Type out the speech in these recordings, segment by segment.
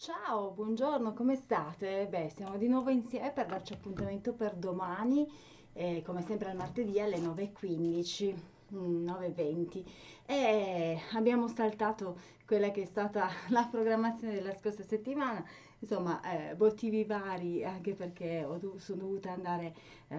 Ciao, buongiorno, come state? Beh, siamo di nuovo insieme per darci appuntamento per domani, eh, come sempre al martedì alle 9.15, mm, 9.20. E abbiamo saltato quella che è stata la programmazione della scorsa settimana, insomma, eh, motivi vari, anche perché dov- sono dovuta andare eh,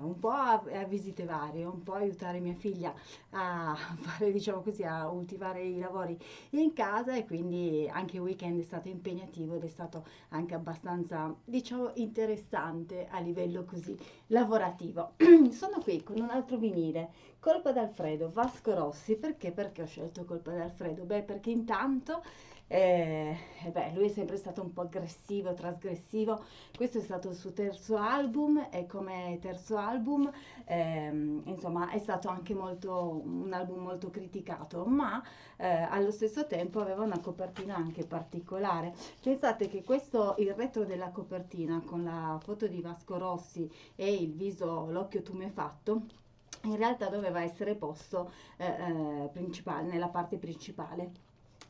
un po' a, a visite varie, un po' aiutare mia figlia a fare, diciamo così, a ultimare i lavori in casa e quindi anche il weekend è stato impegnativo ed è stato anche abbastanza, diciamo, interessante a livello così lavorativo. Sono qui con un altro vinile, Colpa d'Alfredo, Vasco Rossi, perché? Perché ho scelto Colpa d'Alfredo? Beh, perché intanto eh, eh beh, lui è sempre stato un po' aggressivo, trasgressivo. Questo è stato il suo terzo album e come terzo album, ehm, insomma, è stato anche molto, un album molto criticato, ma eh, allo stesso tempo aveva una copertina anche particolare. Pensate che questo, il retro della copertina con la foto di Vasco Rossi e il viso, l'occhio tumefatto, in realtà doveva essere posto eh, eh, nella parte principale.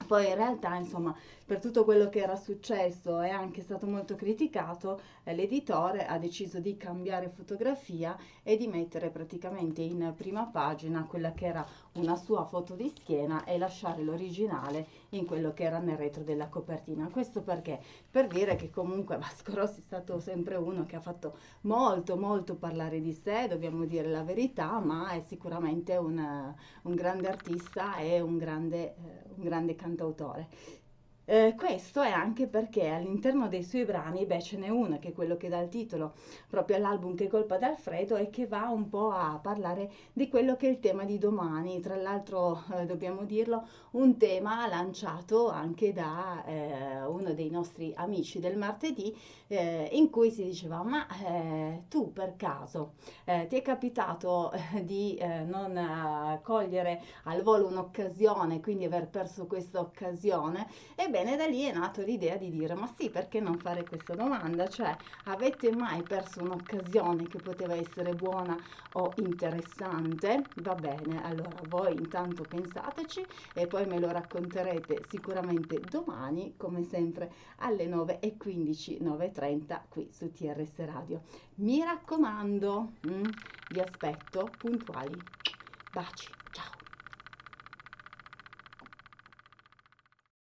Poi in realtà, insomma, per tutto quello che era successo e anche stato molto criticato, eh, l'editore ha deciso di cambiare fotografia e di mettere praticamente in prima pagina quella che era una sua foto di schiena e lasciare l'originale in quello che era nel retro della copertina. Questo perché? Per dire che comunque Vasco Rossi è stato sempre uno che ha fatto molto molto parlare di sé, dobbiamo dire la verità, ma è sicuramente un, un grande artista e un grande, eh, un grande cantautore. Eh, questo è anche perché all'interno dei suoi brani, beh, ce n'è uno che è quello che dà il titolo proprio all'album Che colpa d'Alfredo e che va un po' a parlare di quello che è il tema di domani. Tra l'altro, eh, dobbiamo dirlo, un tema lanciato anche da eh, uno dei nostri amici del martedì, eh, in cui si diceva: Ma eh, tu per caso eh, ti è capitato di non cogliere al volo un'occasione, quindi aver perso questa occasione? Ebbene, Ebbene, da lì è nata l'idea di dire, ma sì, perché non fare questa domanda? Cioè, avete mai perso un'occasione che poteva essere buona o interessante? Va bene, allora voi intanto pensateci e poi me lo racconterete sicuramente domani, come sempre, alle 9.15, 9.30 qui su TRS Radio. Mi raccomando, mm, vi aspetto puntuali. Baci.